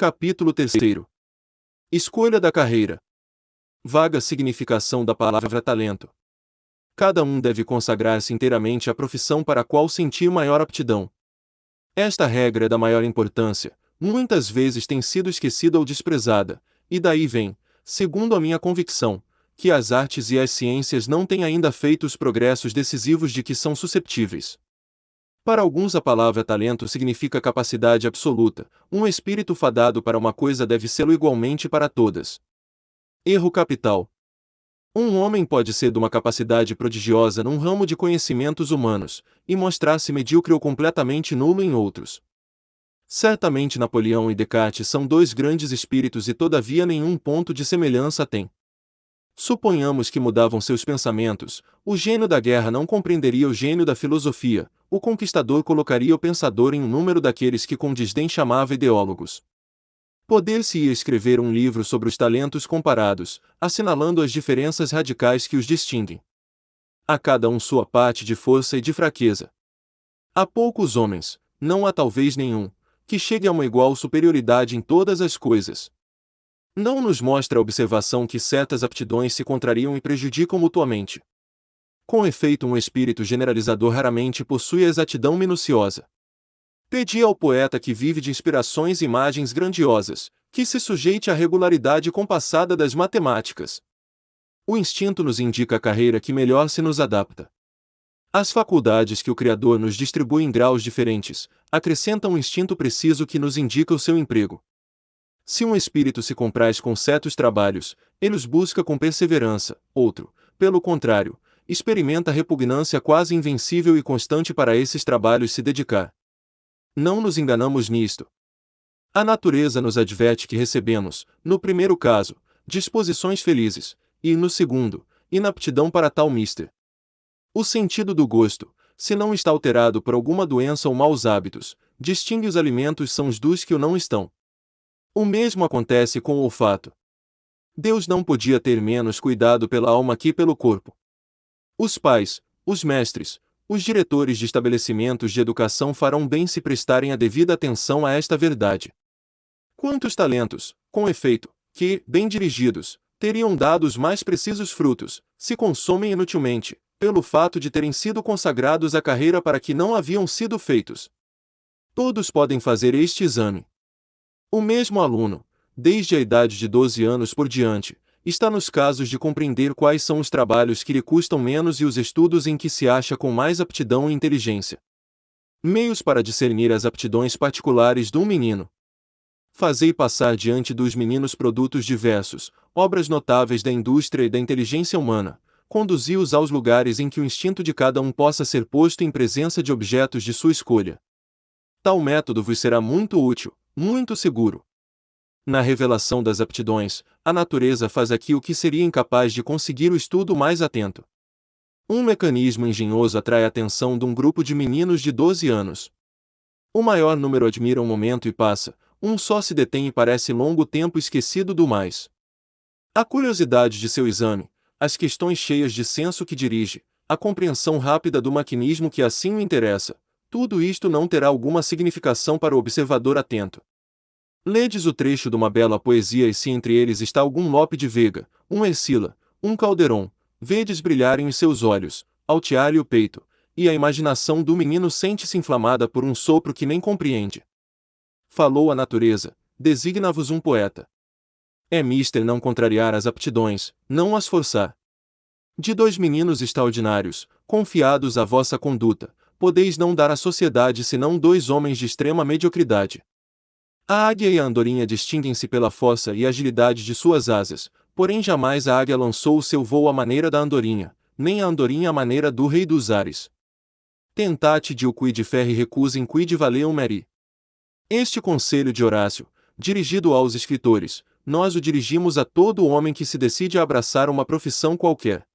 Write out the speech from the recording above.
Capítulo 3 Escolha da carreira. Vaga significação da palavra talento. Cada um deve consagrar-se inteiramente à profissão para a qual sentir maior aptidão. Esta regra é da maior importância, muitas vezes tem sido esquecida ou desprezada, e daí vem, segundo a minha convicção, que as artes e as ciências não têm ainda feito os progressos decisivos de que são susceptíveis. Para alguns a palavra talento significa capacidade absoluta, um espírito fadado para uma coisa deve sê-lo igualmente para todas. Erro capital. Um homem pode ser de uma capacidade prodigiosa num ramo de conhecimentos humanos, e mostrar-se medíocre ou completamente nulo em outros. Certamente Napoleão e Descartes são dois grandes espíritos e todavia nenhum ponto de semelhança têm. Suponhamos que mudavam seus pensamentos, o gênio da guerra não compreenderia o gênio da filosofia, o conquistador colocaria o pensador em um número daqueles que com desdém chamava ideólogos. Poder-se-ia escrever um livro sobre os talentos comparados, assinalando as diferenças radicais que os distinguem. A cada um sua parte de força e de fraqueza. Há poucos homens, não há talvez nenhum, que chegue a uma igual superioridade em todas as coisas. Não nos mostra a observação que certas aptidões se contrariam e prejudicam mutuamente. Com efeito, um espírito generalizador raramente possui a exatidão minuciosa. Pedi ao poeta que vive de inspirações e imagens grandiosas, que se sujeite à regularidade compassada das matemáticas. O instinto nos indica a carreira que melhor se nos adapta. As faculdades que o Criador nos distribui em graus diferentes, acrescentam um instinto preciso que nos indica o seu emprego. Se um espírito se compraz com certos trabalhos, ele os busca com perseverança, outro, pelo contrário, experimenta repugnância quase invencível e constante para esses trabalhos se dedicar. Não nos enganamos nisto. A natureza nos adverte que recebemos, no primeiro caso, disposições felizes, e, no segundo, inaptidão para tal mister. O sentido do gosto, se não está alterado por alguma doença ou maus hábitos, distingue os alimentos são os dos que o não estão. O mesmo acontece com o olfato. Deus não podia ter menos cuidado pela alma que pelo corpo. Os pais, os mestres, os diretores de estabelecimentos de educação farão bem se prestarem a devida atenção a esta verdade. Quantos talentos, com efeito, que, bem dirigidos, teriam dado os mais precisos frutos, se consomem inutilmente, pelo fato de terem sido consagrados à carreira para que não haviam sido feitos. Todos podem fazer este exame, o mesmo aluno, desde a idade de 12 anos por diante, está nos casos de compreender quais são os trabalhos que lhe custam menos e os estudos em que se acha com mais aptidão e inteligência. Meios para discernir as aptidões particulares de um menino. Fazei passar diante dos meninos produtos diversos, obras notáveis da indústria e da inteligência humana, conduzi-os aos lugares em que o instinto de cada um possa ser posto em presença de objetos de sua escolha. Tal método vos será muito útil, muito seguro. Na revelação das aptidões, a natureza faz aqui o que seria incapaz de conseguir o estudo mais atento. Um mecanismo engenhoso atrai a atenção de um grupo de meninos de 12 anos. O maior número admira um momento e passa, um só se detém e parece longo tempo esquecido do mais. A curiosidade de seu exame, as questões cheias de senso que dirige, a compreensão rápida do maquinismo que assim o interessa, tudo isto não terá alguma significação para o observador atento. Ledes o trecho de uma bela poesia e se entre eles está algum Lope de Vega, um Ercila, um Calderon, vedes brilharem os seus olhos, altear-lhe o peito, e a imaginação do menino sente-se inflamada por um sopro que nem compreende. Falou a natureza, designa-vos um poeta. É mister não contrariar as aptidões, não as forçar. De dois meninos extraordinários, confiados à vossa conduta, podeis não dar à sociedade senão dois homens de extrema mediocridade. A águia e a andorinha distinguem-se pela força e agilidade de suas asas, porém jamais a águia lançou o seu voo à maneira da andorinha, nem a andorinha à maneira do rei dos ares. Tentate de o quid ferri recusem quid valeum meri. Este conselho de Horácio, dirigido aos escritores, nós o dirigimos a todo homem que se decide a abraçar uma profissão qualquer.